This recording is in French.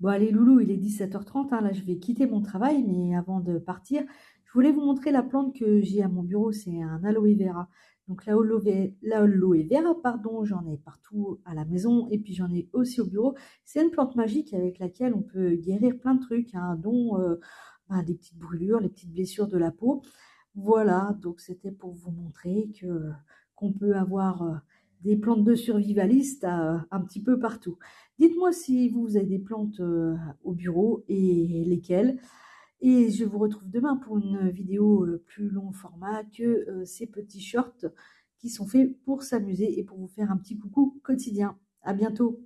Bon allez loulou, il est 17h30, hein, là je vais quitter mon travail, mais avant de partir, je voulais vous montrer la plante que j'ai à mon bureau, c'est un aloe vera. Donc l'aloe vera, pardon, j'en ai partout à la maison et puis j'en ai aussi au bureau. C'est une plante magique avec laquelle on peut guérir plein de trucs, hein, dont euh, ben, des petites brûlures, les petites blessures de la peau. Voilà, donc c'était pour vous montrer qu'on peut avoir euh, des plantes de survivalistes euh, un petit peu partout. Dites-moi si vous avez des plantes euh, au bureau et lesquelles. Et je vous retrouve demain pour une vidéo euh, plus long format que ces petits shorts qui sont faits pour s'amuser et pour vous faire un petit coucou quotidien. À bientôt